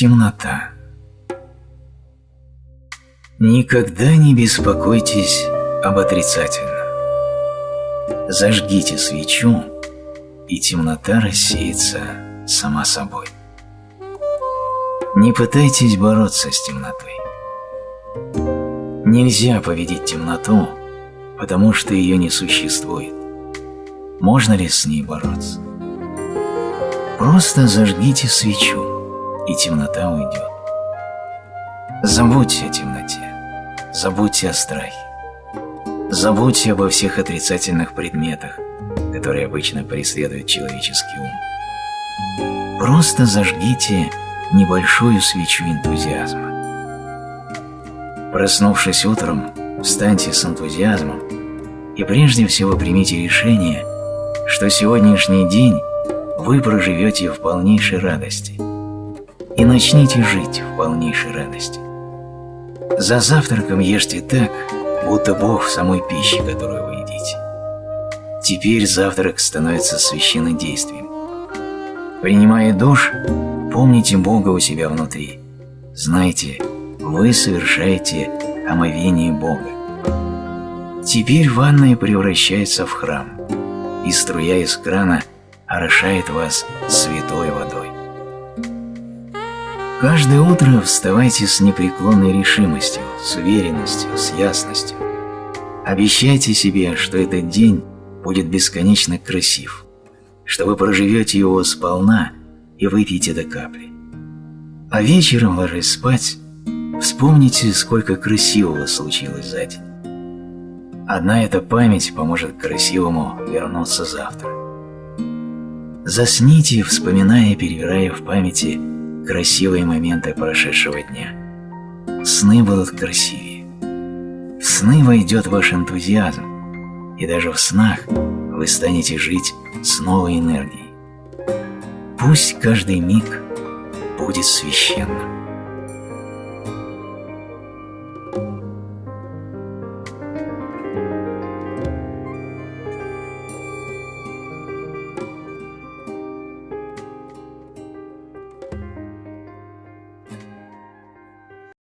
Темнота. Никогда не беспокойтесь об отрицательном. Зажгите свечу, и темнота рассеется сама собой. Не пытайтесь бороться с темнотой. Нельзя победить темноту, потому что ее не существует. Можно ли с ней бороться? Просто зажгите свечу, и темнота уйдет. Забудьте о темноте, забудьте о страхе, забудьте обо всех отрицательных предметах, которые обычно преследуют человеческий ум. Просто зажгите небольшую свечу энтузиазма. Проснувшись утром, встаньте с энтузиазмом и прежде всего примите решение, что сегодняшний день вы проживете в полнейшей радости и начните жить в полнейшей радости. За завтраком ешьте так, будто Бог в самой пище, которую вы едите. Теперь завтрак становится священным действием. Принимая душ, помните Бога у себя внутри. Знайте, вы совершаете омовение Бога. Теперь ванная превращается в храм, и струя из крана орошает вас святой водой. Каждое утро вставайте с непреклонной решимостью, с уверенностью, с ясностью. Обещайте себе, что этот день будет бесконечно красив, что вы проживете его сполна и выпьете до капли. А вечером, ложась спать, вспомните, сколько красивого случилось за день. Одна эта память поможет красивому вернуться завтра. Засните, вспоминая и перебирая в памяти красивые моменты прошедшего дня. Сны будут красивее. В сны войдет ваш энтузиазм, и даже в снах вы станете жить с новой энергией. Пусть каждый миг будет священным.